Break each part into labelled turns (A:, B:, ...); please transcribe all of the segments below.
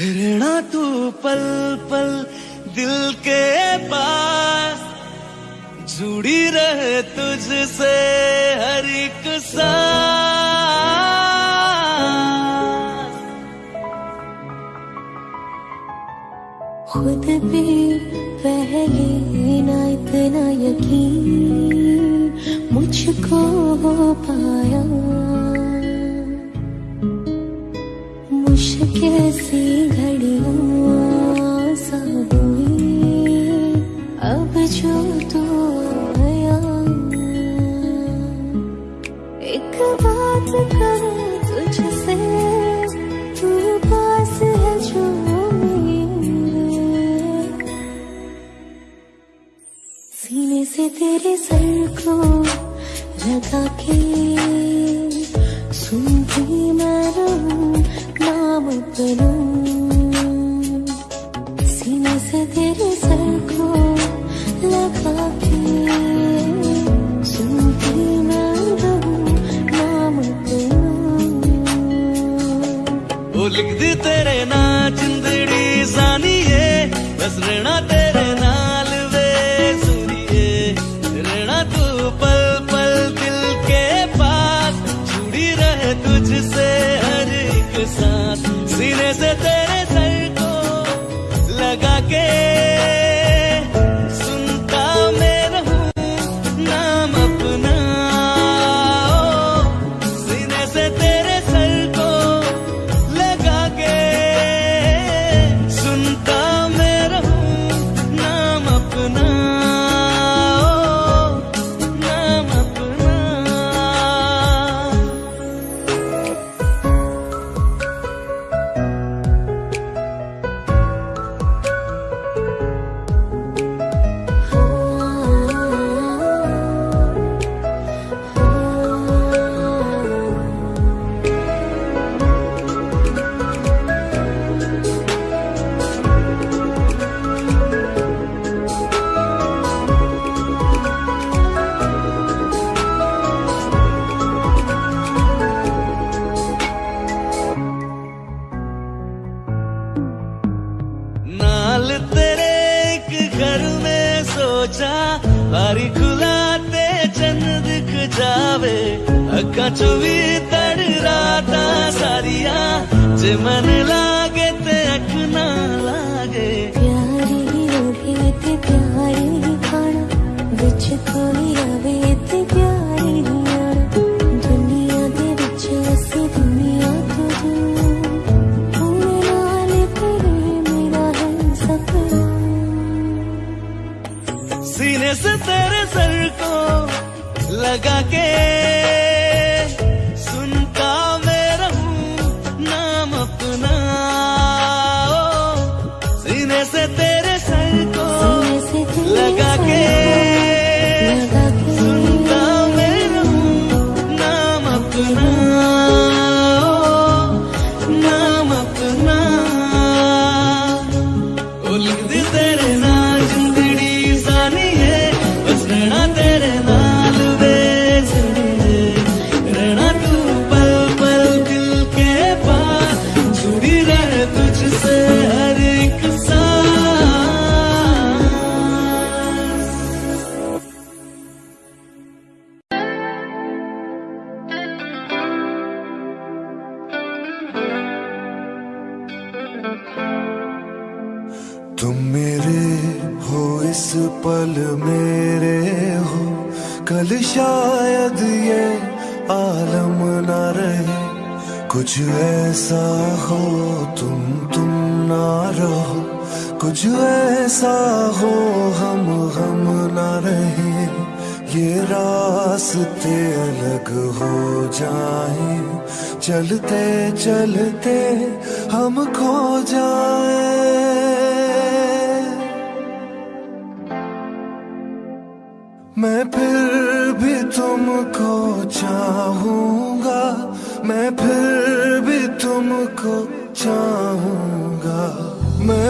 A: रहना तू पल पल दिल के पास। जुड़ी रहे तुझसे हर एक सांस।
B: खुद भी पहले ना इतना यकीन मुझको हो पाया। मुश्किल सी घड़ियाँ सा अब जो तू आया। एक बात करूँ तुझसे, तू पास है जो सीने से तेरे सर को लगा के सुनती मैं रहूँ। नाम करूँ। सीने से तेरे सर को लगा के
A: ना
B: नाम लिख दी तेरे
A: ना चिंदड़ी जानिए, बस रहना तेरे
C: तुम तुम ना रहो। कुछ ऐसा हो, हम हम ना रहे। ये रास्ते अलग हो जाए। चलते चलते हम खो जाए। मैं फिर भी तुमको चाहूँगा। मैं फिर भी तुमको चाहूँगा। मैं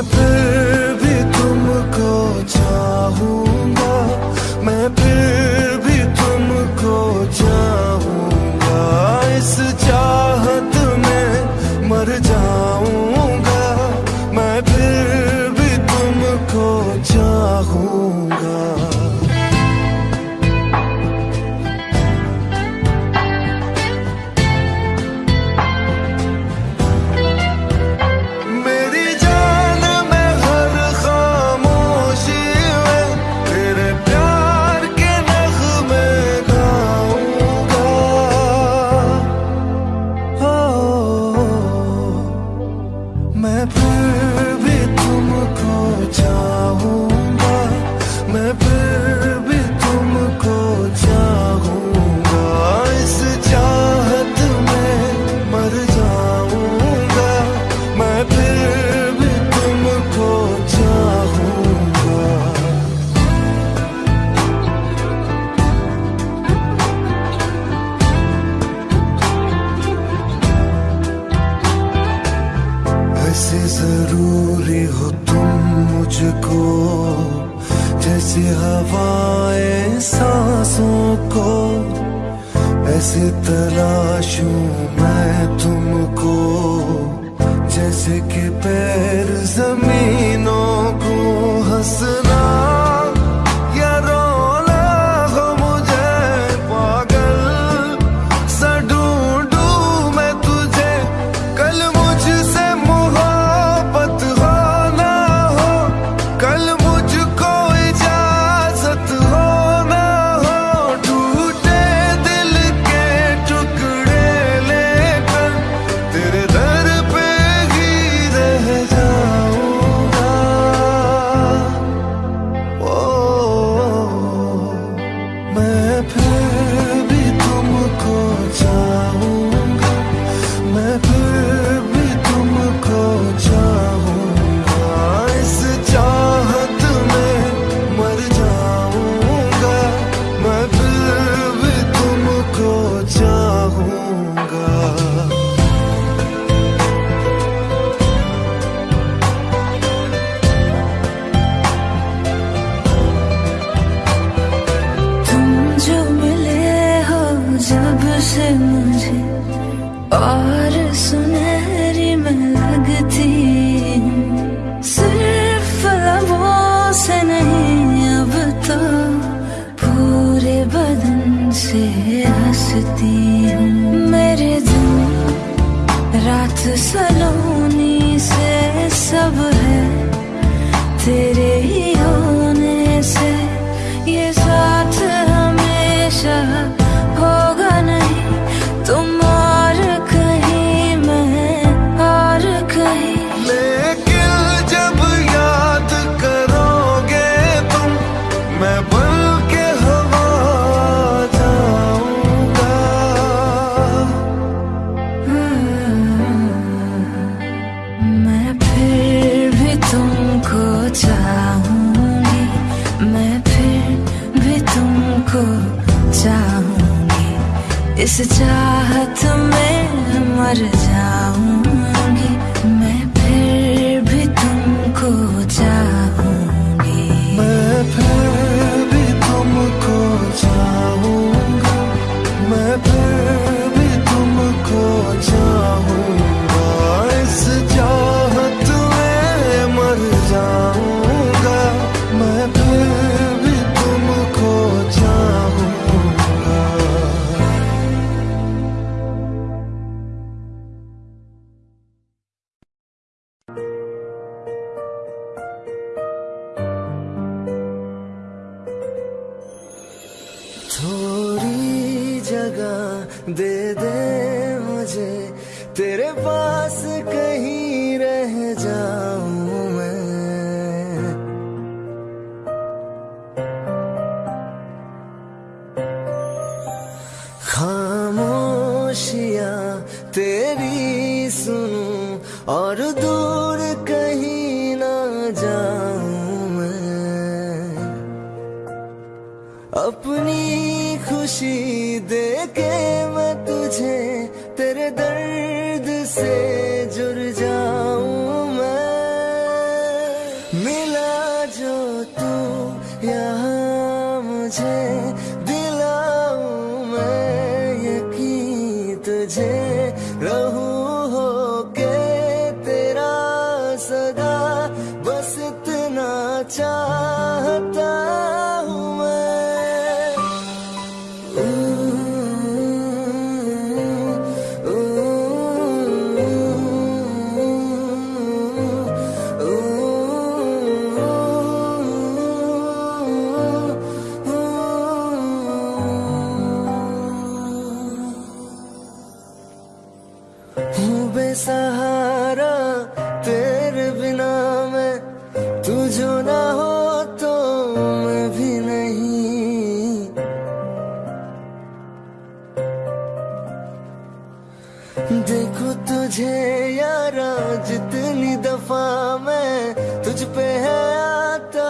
D: मुझे
A: यारा, जितनी दफ़ा मैं तुझ पे है आता,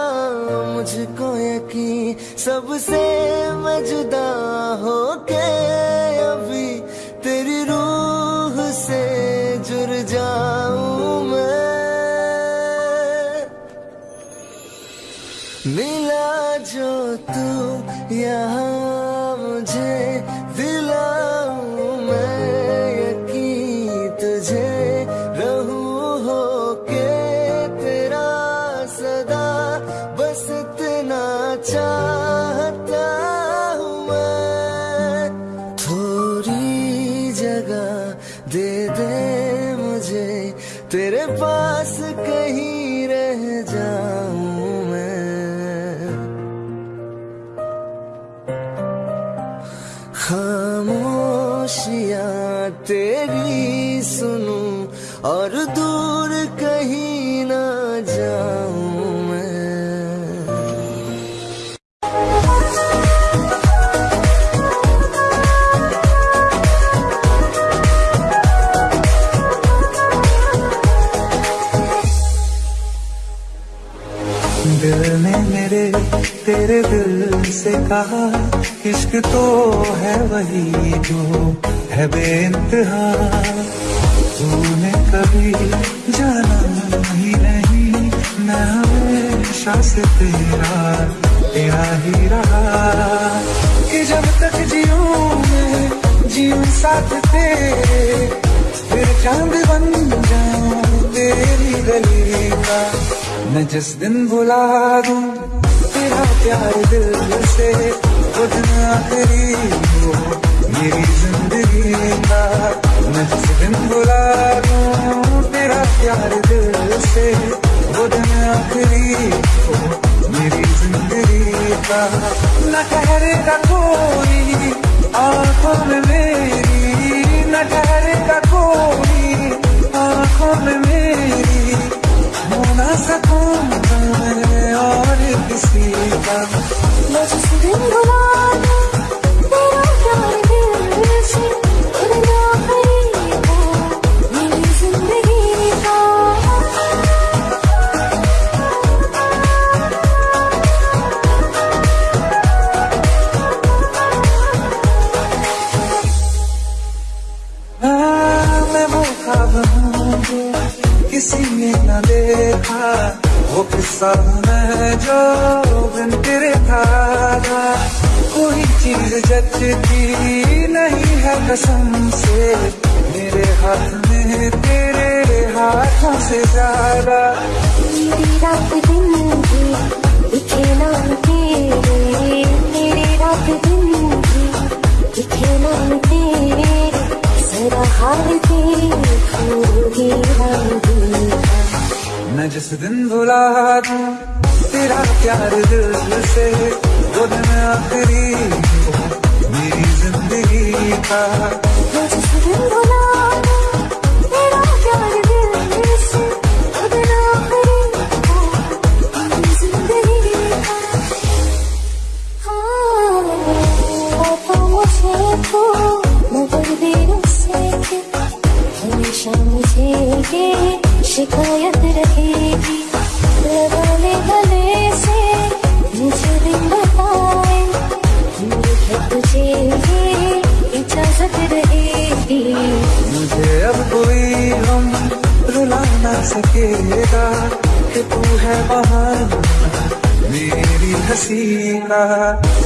A: मुझको यकीन सबसे मैं जुदा हो कहा
E: इश्क तो है वही जो है बेइंतहा। तूने कभी जाना ही नहीं मैं हमेशा से तेरा तेरा ही रहा। कि जब तक जीऊं मैं जीऊं साथ तेरे फिर चाँद बन जाऊँ तेरी गली का। मैं जिस दिन बुला दूँ तेरा प्यार दिल से दिन आखिरी हो मेरी ज़िंदगी का मैं जिस दिन बुला दूँ। तेरा प्यार दिल से दिन आखिरी हो मेरी ज़िंदगी का न ठहरेगा कोई, आँखों में मेरी, न ठहरेगा कोई, आँखों में मेरी मैं और किसी का
B: मुझसे दिन बुला
E: किस्सा जो बिन तेरे था कोई चीज़ जचती नहीं है कसम से। मेरे हाथ में तेरे हाथों से ज़्यादा।
B: रात दिन की दिखे नाम तेरे मेरी रात दिन की दिखे नाम तेरे। जरा हाल देखूँगी हम दिल का
E: मैं जिस दिन भुला दूँ, तेरा प्यार दिल से, वो दिन आखिरी मेरी ज़िंदगी का।
B: मैं जिस दिन भुला दूँ शिकायत रहेगी लगा गले से मुझे दिन बताए। मुझे तुझे ये इजाज़त रहेगी।
E: मुझे अब कोई हम रुला ना सकेगा कि तू है वहाँ मेरी हँसी का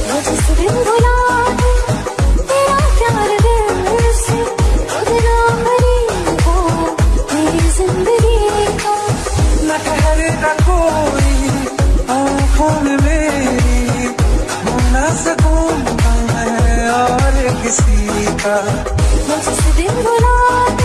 B: मैं दिन बुला
E: ठहरेगा कोई आँखों में मेरी होना सकूँ मैं और किसी का
B: दिन बुला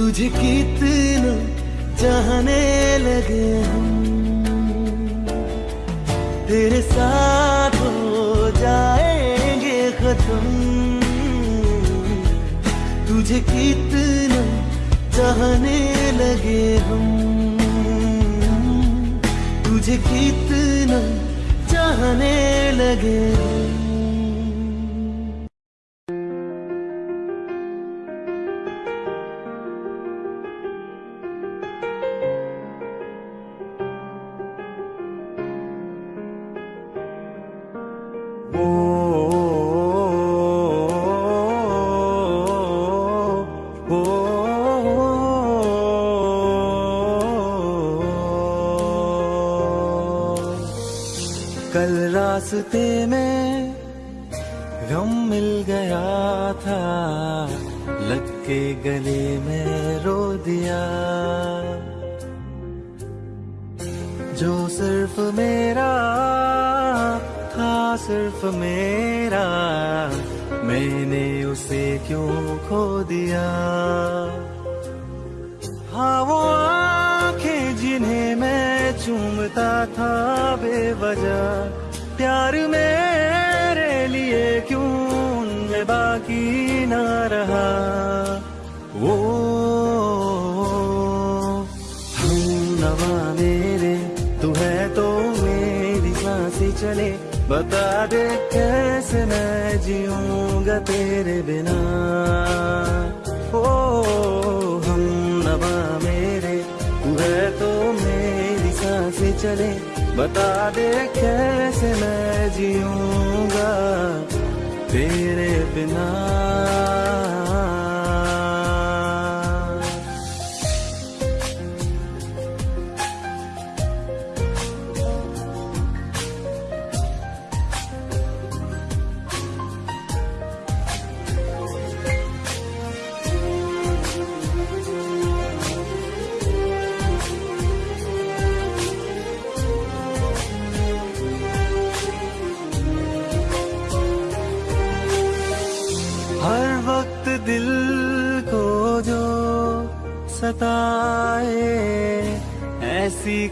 A: तुझे कितना चाहने लगे हम। तेरे साथ हो जाएँगे खत्म। तुझे कितना चाहने लगे हम। तुझे कितना चाहने लगे हम।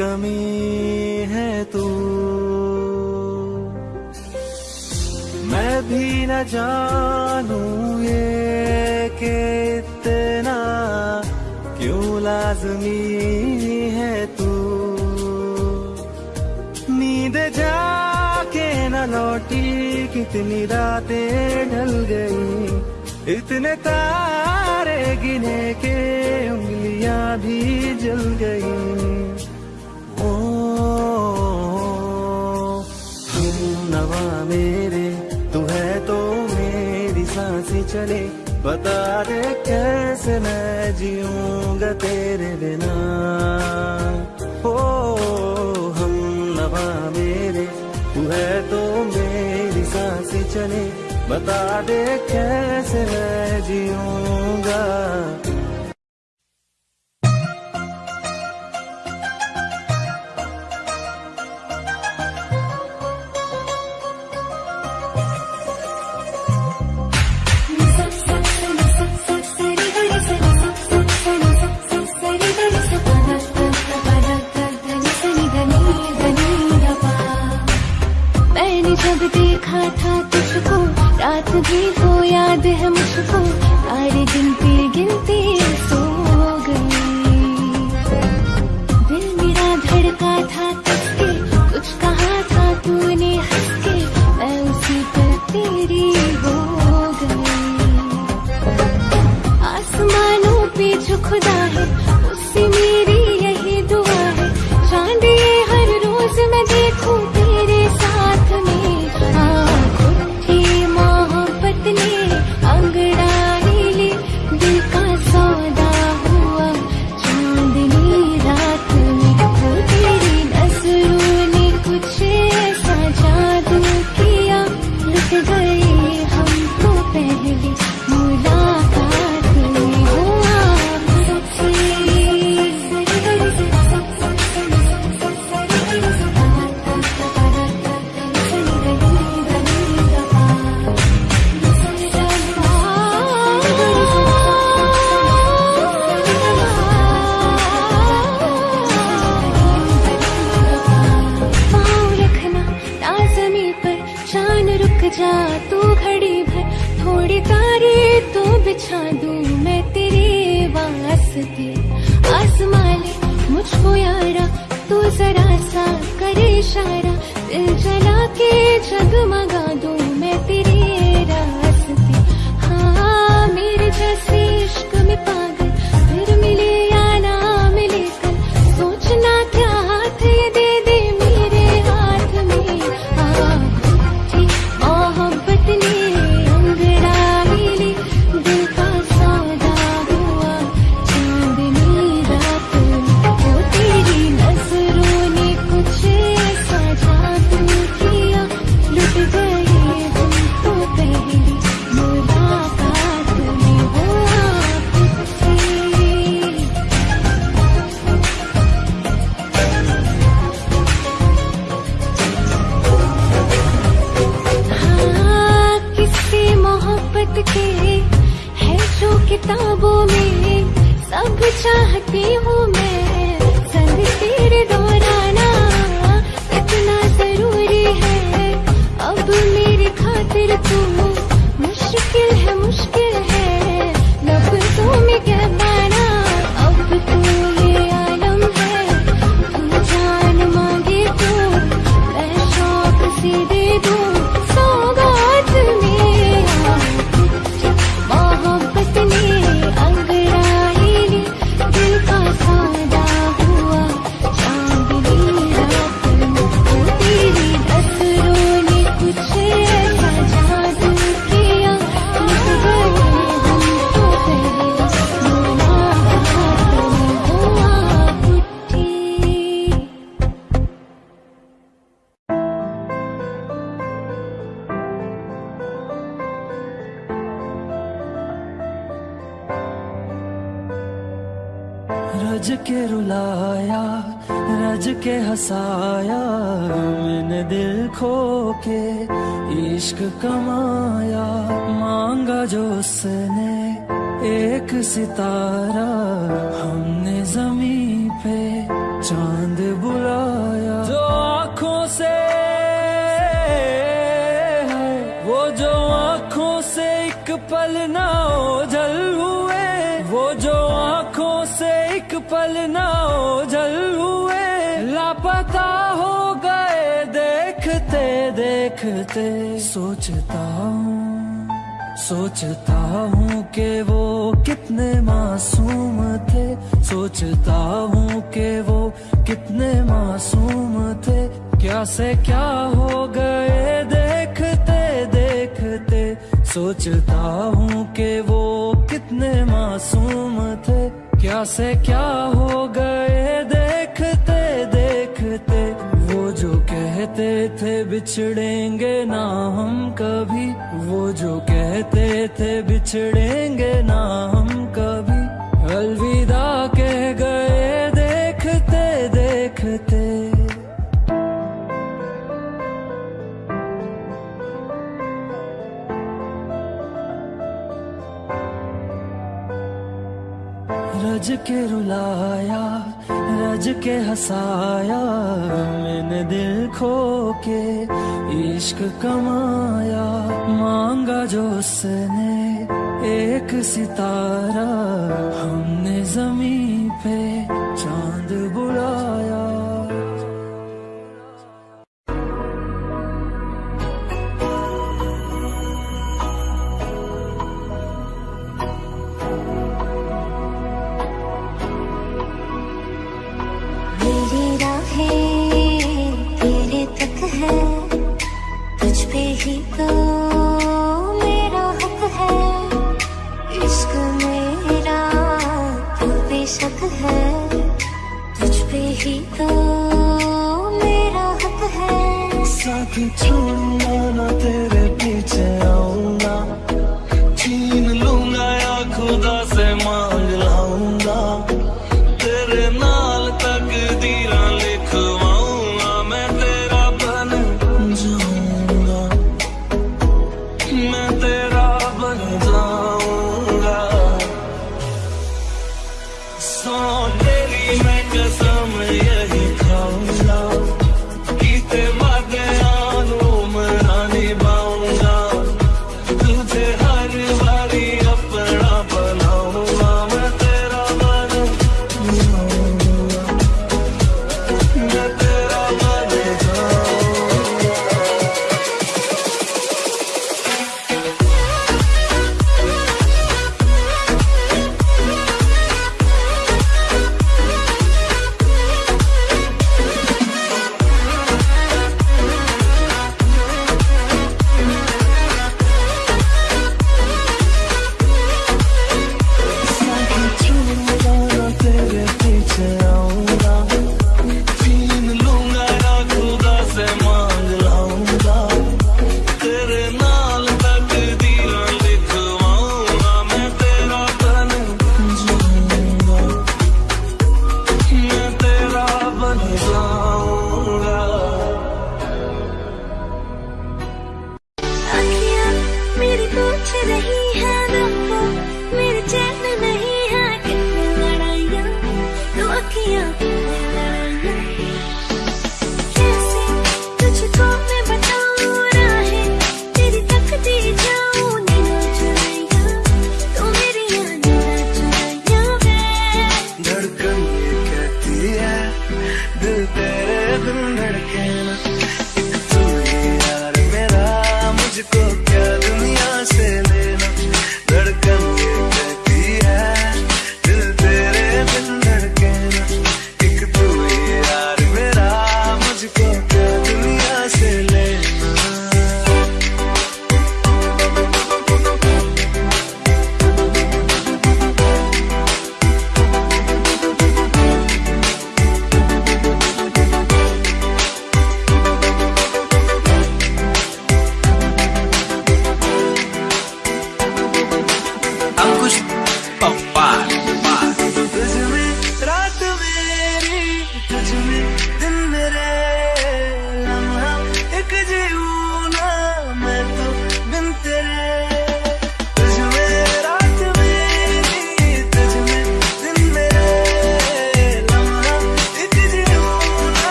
A: कमी है तू। मैं भी न जानू ये के इतना क्यों लाजमी है तू। नींद जाके न लौटी, कितनी रातें ढल गई। इतने तारे गिने के, उंगलियाँ भी जल गई। बता दे कैसे मैं जीऊँगा तेरे बिना? हो, हम नवा मेरे, तू है तो मेरी साँसें चले। बता दे कैसे मैं
B: खुदा है
A: थे बिछड़ेंगे ना हम कभी। अलविदा कह गए देखते देखते। रज के रुलाया सज के हसाया, मैंने दिल खो के इश्क कमाया। मांगा जो उसने एक सितारा, हमने जमी पे to.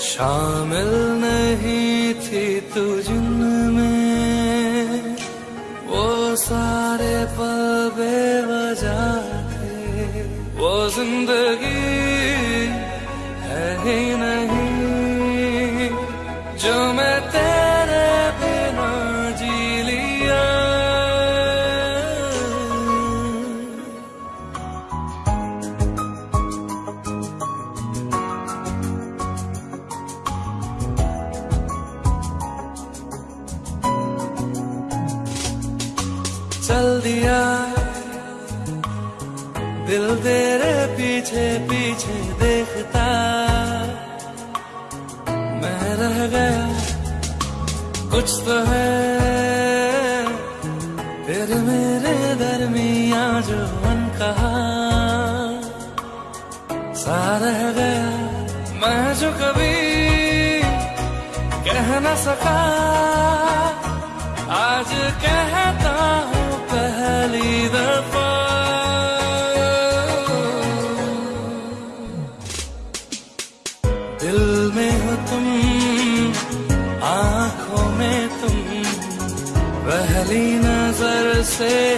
A: शामिल नहीं थी तुझ में वो सारे पल बेवजह थे। वो ज़िंदगी है ही नहीं कभी कह न सका। आज कहता हूँ पहली दफ़ा। दिल में हो तुम, आँखों में तुम, पहली नज़र से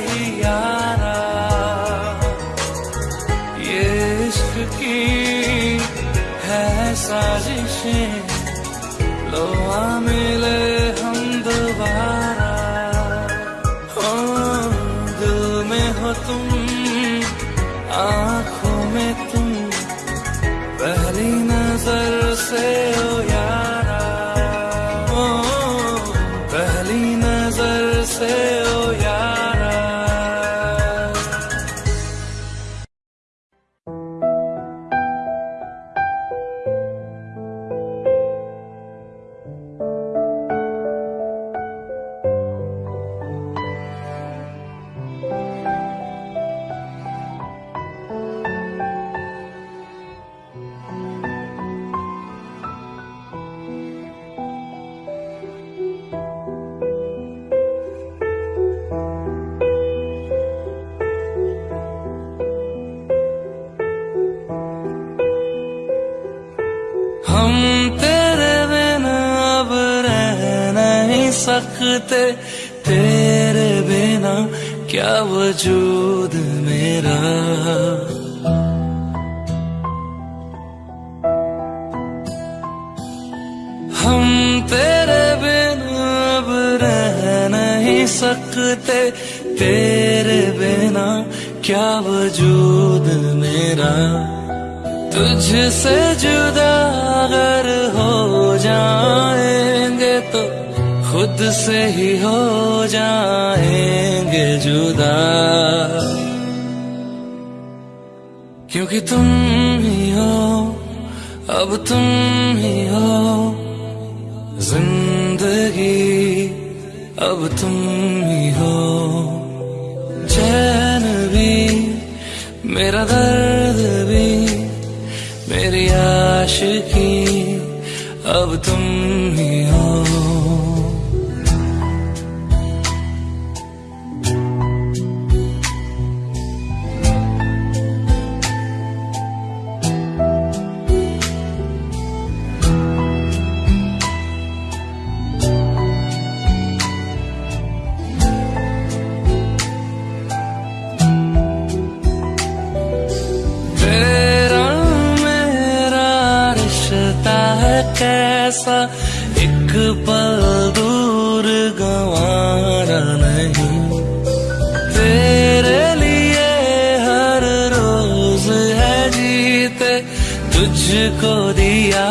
D: तुझको दिया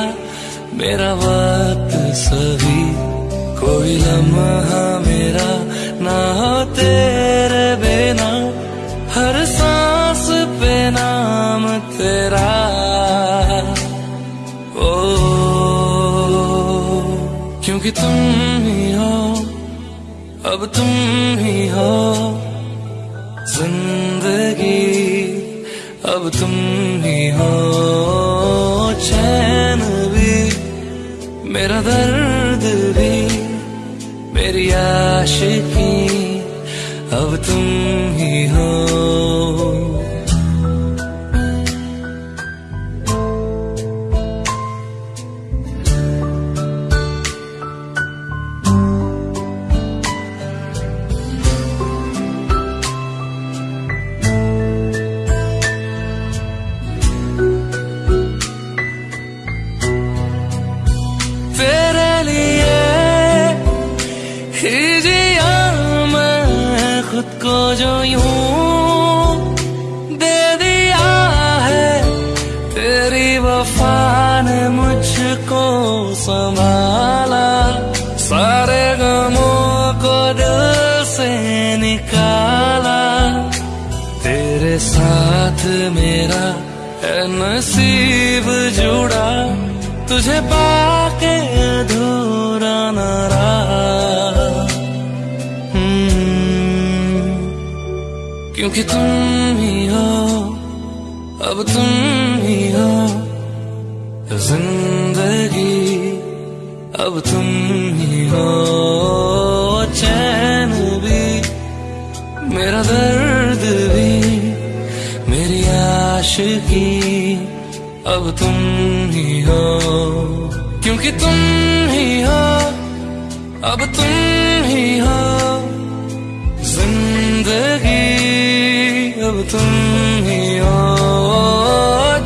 D: मेरा वक्त सभी। कोई लम्हा मेरा ना हो तेरे बिना, हर सांस पे नाम तेरा। ओ, क्योंकि तुम ही हो, अब तुम ही हो। ज़िंदगी, अब तुम ही हो। आशिकी अब तुम ही हो। तुझे पाके अधूरा न हम्म, क्योंकि तुम अब तुम ही हो,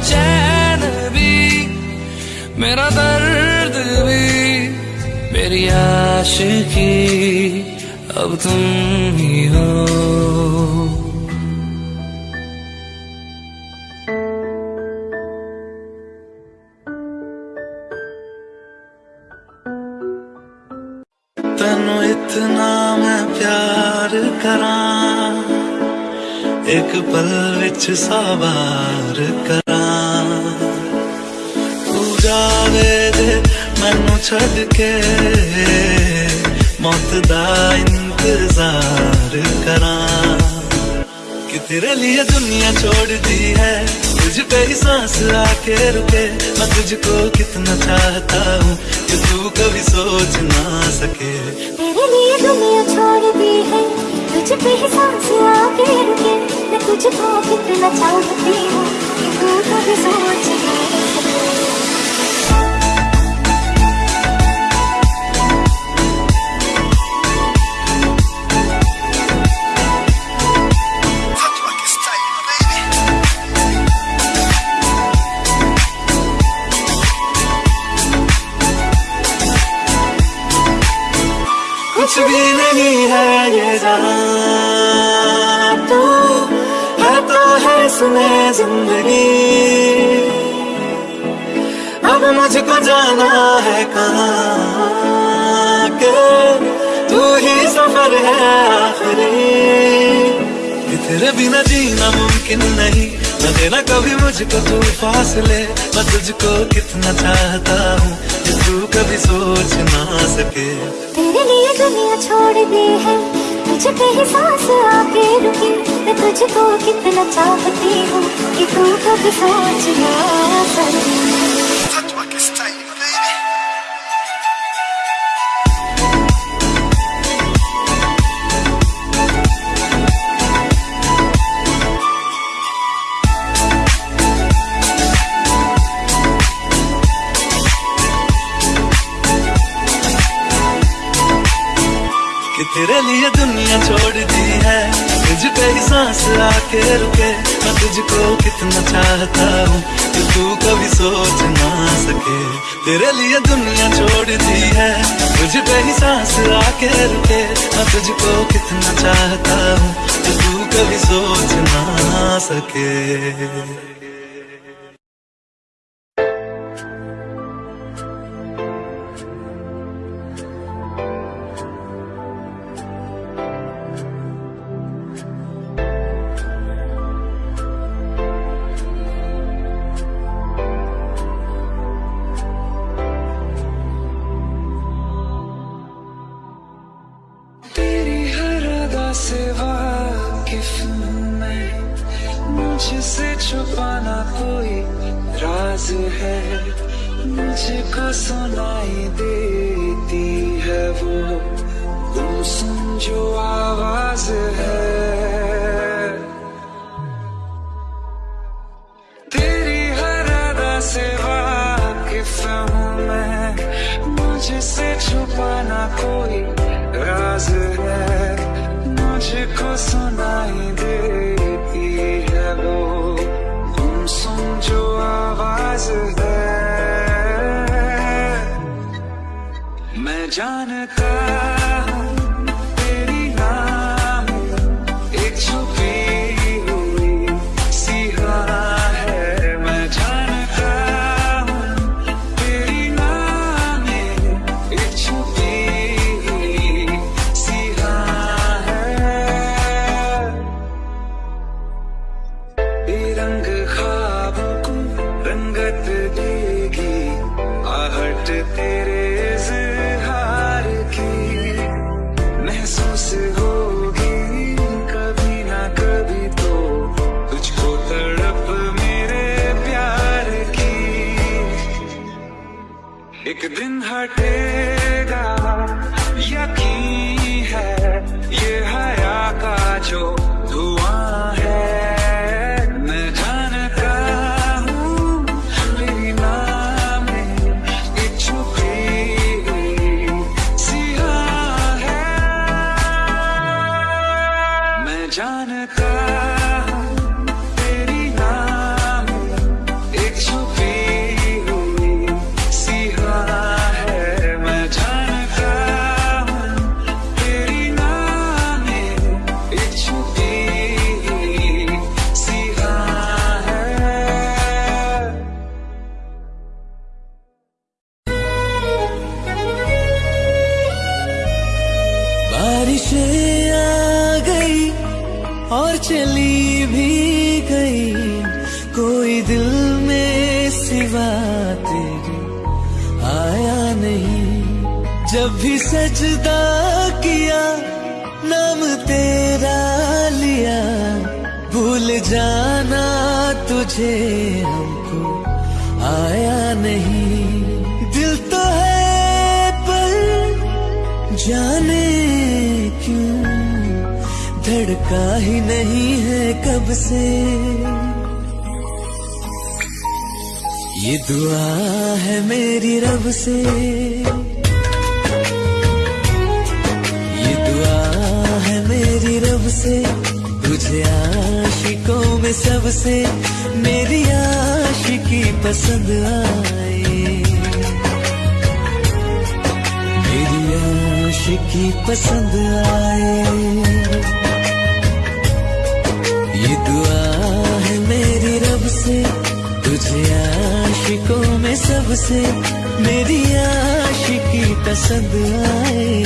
D: चैन भी, मेरा दर्द भी, मेरी आशिकी, अब तुम ही हो।
A: कुछ सवार करा। तू जावे दे मैनू छड़ के। मौत दा इंतज़ार करा। कि तेरे लिए दुनिया छोड़ दी है, तुझ पे ही सांस आके रुके। मैं तुझको कितना चाहता हूँ कि तू कभी सोच ना सके।
B: तेरे लिए दुनिया छोड़ दी है तुझ पे आके रुके मैं कितना चाहती हूँ तू कभी सोच ना
A: है ज़िंदगी। अब मुझको जाना है कहाँ के?
E: तू ही सफ़र है आखिरी। तेरे बिना जीना मुमकिन नहीं, न देना कभी मुझको तू फासले। मैं तुझको कितना चाहता हूँ तू कभी सोच ना सके।
B: तेरे लिए दुनिया छोड़ दी है। पे ही सांस आके रुकी। मैं तुझको कितना चाहती हूँ कि तू कब सोच ना
E: तेरे लिए दुनिया छोड़ दी है। तुझ पे ही सांस आके रुके। मैं तुझको कितना चाहता हूँ कि तू कभी सोच ना सके। तेरे लिए दुनिया छोड़ दी है। तुझ पे ही सांस आके रुके। मैं तुझको कितना चाहता हूँ कि तू कभी सोच ना सके।
A: पसंद आए मेरी आशिकी पसंद आए ये दुआ है मेरी रब से तुझे आशिकों में सबसे मेरी आशिकी पसंद आए।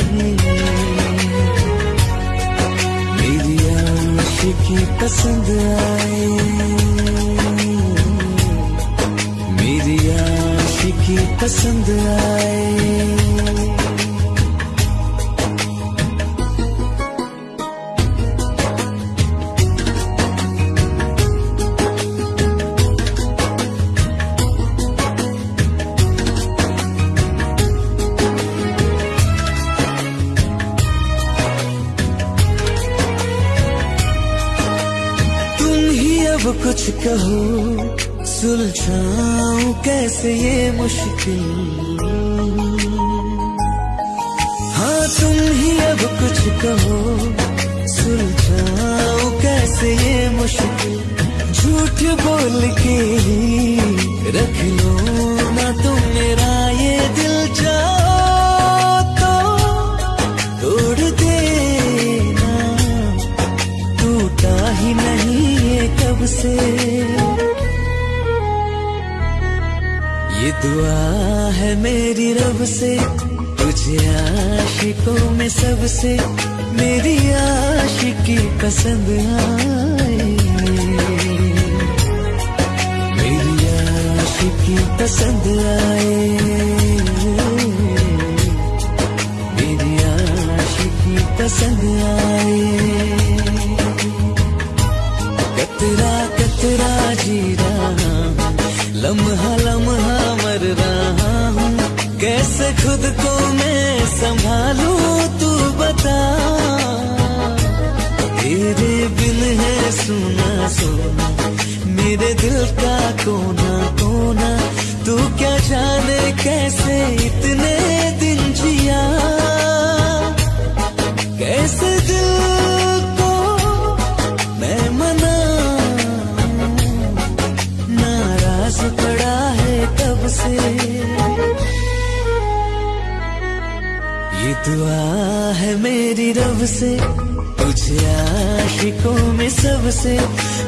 A: मेरी आशिकी पसंद आए। आशिकी पसंद आए। अब कुछ कहो सुलझाऊं कैसे ये मुश्किल। हाँ तुम ही अब कुछ कहो सुलझाओ कैसे ये मुश्किल? झूठ बोल के ही रख लो। दुआ है मेरी रब से, तुझे आशिकों में सबसे, मेरी आशिकी पसंद आए। मेरी आशिकी पसंद आए। मेरी आशिकी पसंद आए। कतरा कतरा जी रहा हूँ लम्हा लम्हा कैसे खुद को मैं संभालू, तू बता। तेरे बिन है सुना सोना, मेरे दिल का कोना कोना, तू क्या जाने कैसे दुआ है मेरी रब से, तुझे आशिकों में सबसे,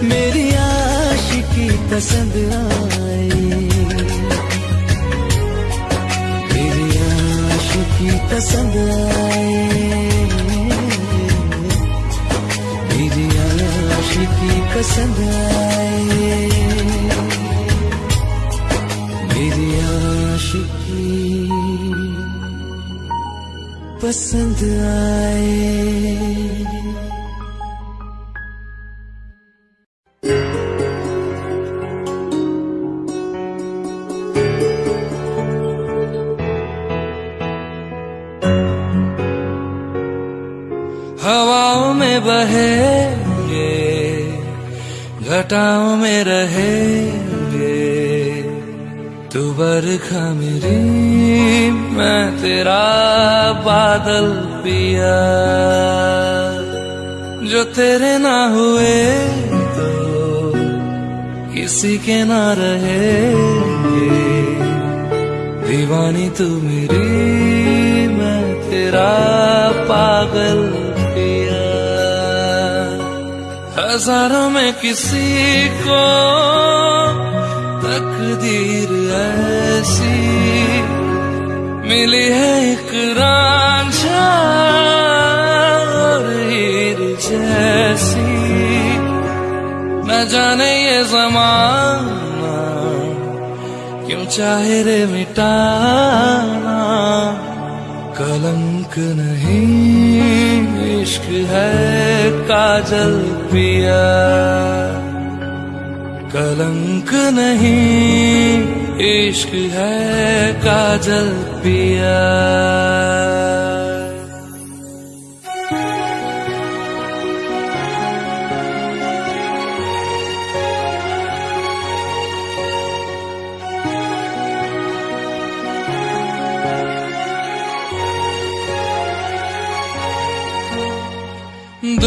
A: मेरी आशिकी पसंद आए मेरी आशिकी पसंद आए मेरी आशिकी पसंद आए मेरी आशिकी पसंद आए
D: तेरे ना हुए तो किसी के ना रहे दीवानी तू मेरी, मैं तेरा पागल पिया। हज़ारों में किसी को तकदीर ऐसी मिली है एक जैसी न जाने ये जमाना क्यों चाहे रे मिटाना। कलंक नहीं, इश्क है काजल पिया। कलंक नहीं, इश्क है काजल पिया।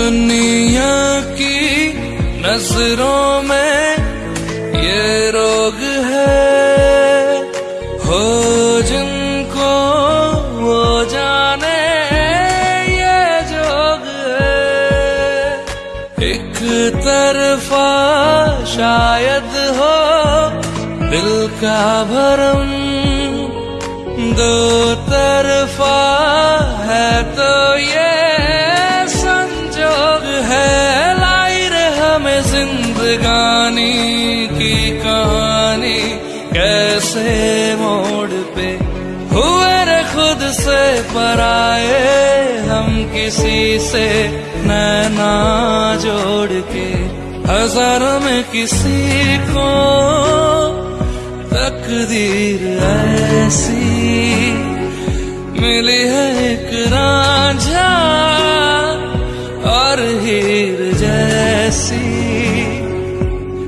D: दुनिया की नज़रों में ये रोग है। हो जिनको वो जाने ये जोग है। एक तरफा शायद हो दिल का भरम। दो तरफा है तो ये किसी से नैना जोड़ के, हज़ारों में किसी को तकदीर ऐसी मिली है एक राझा और हीर जैसी।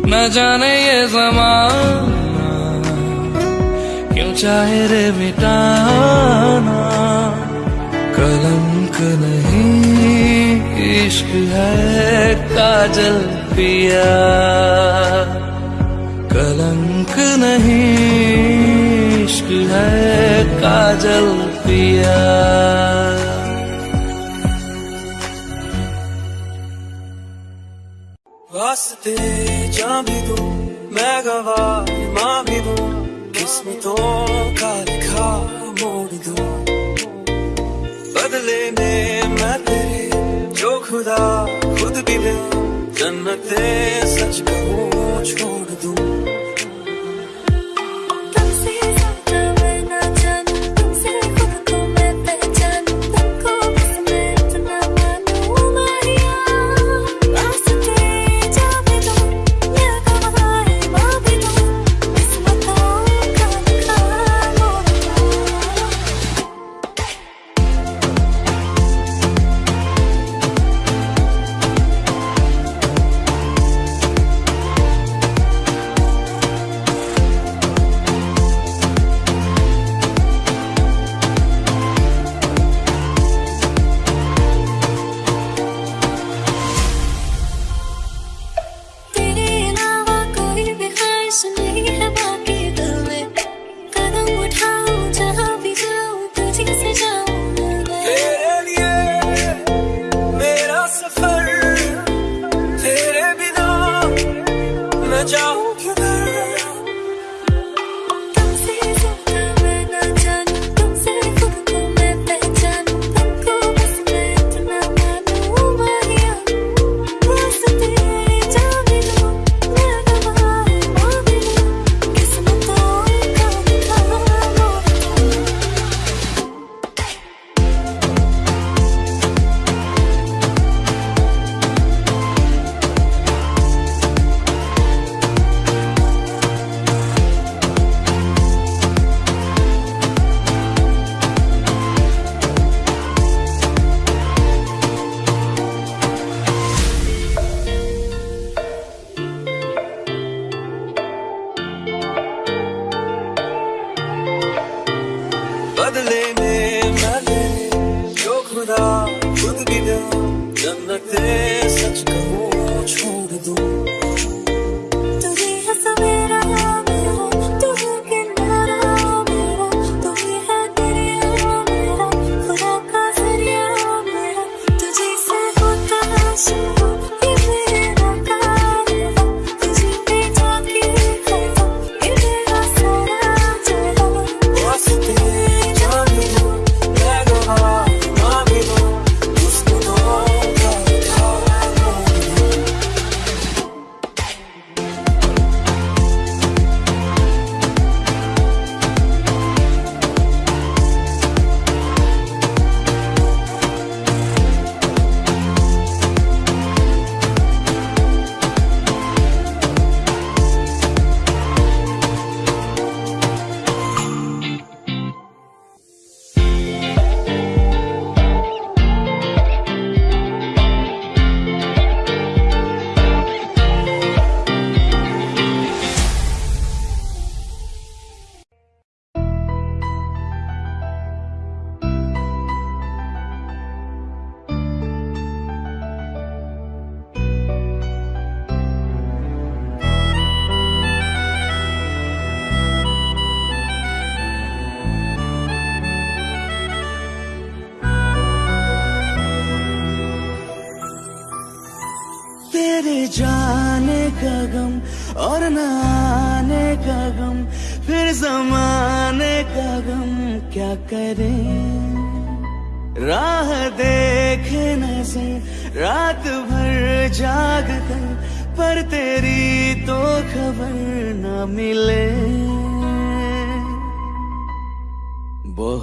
D: न जाने ये जमाना क्यों चाहे रे मिटाना, कलंक नहीं। इश्क है काजल पिया। कलंक नहीं, इश्क है काजल पिया।
B: वास्ते जा भी दो, मैं गवा माँ भी दो। किस्मतों का लिखा मोड़ दो। बदले में जो खुदा खुद भी
E: मैं
B: जन्नत सच कहूँ छोड़ दूँ।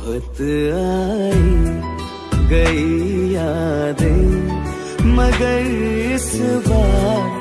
A: बहुत आई गई यादें मगर इस बार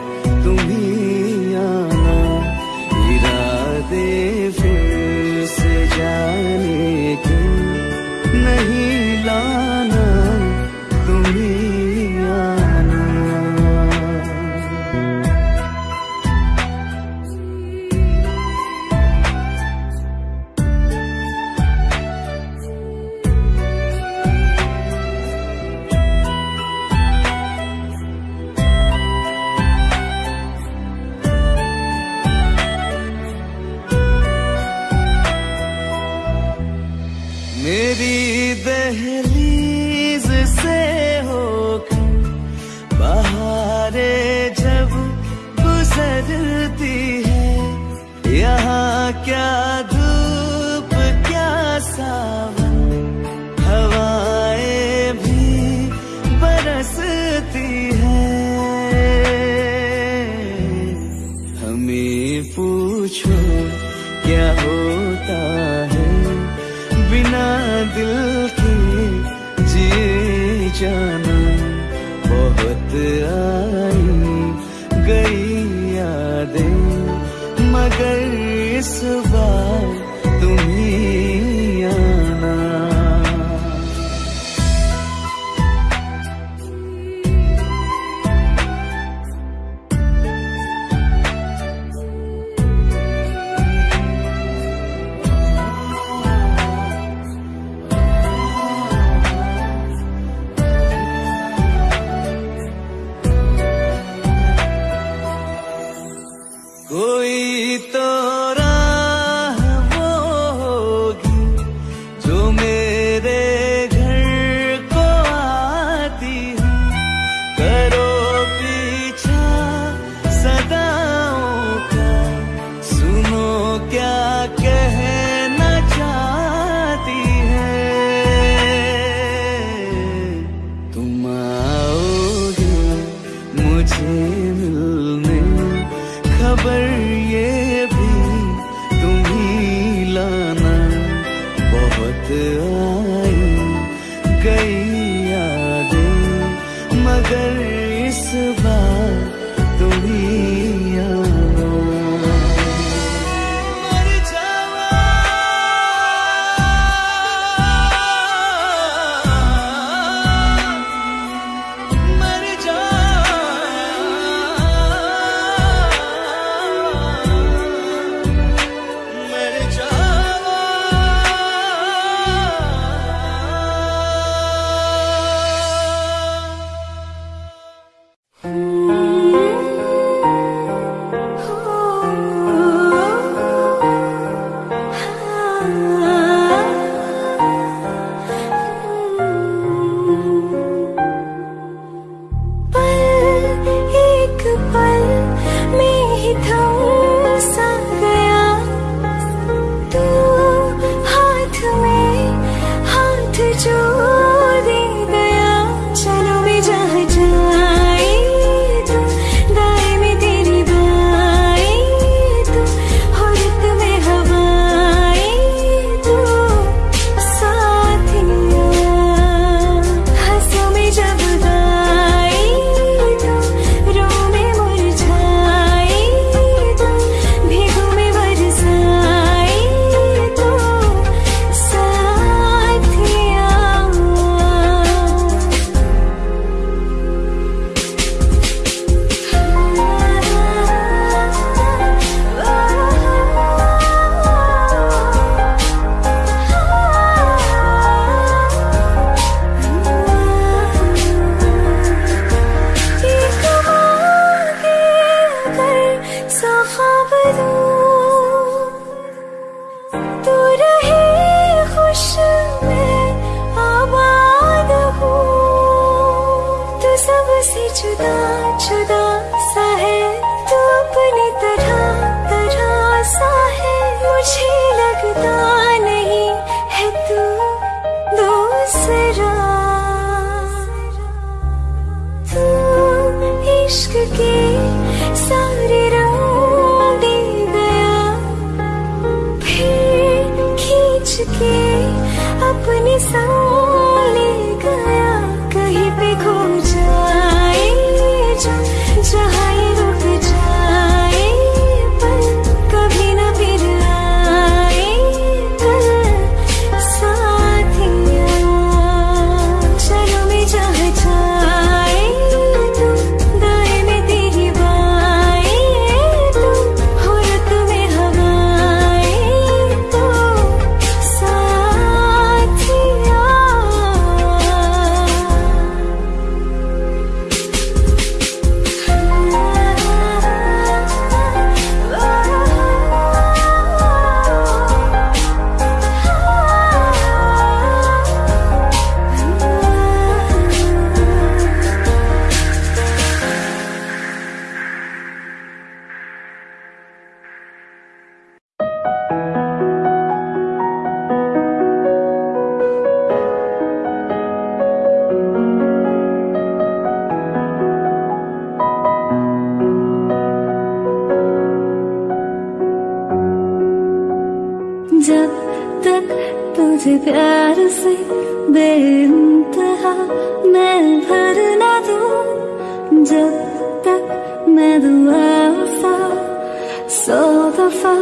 A: सा
B: दफ़ा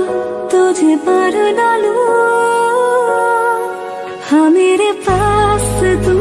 B: तुझे पर डालू। हाँ मेरे पास तुम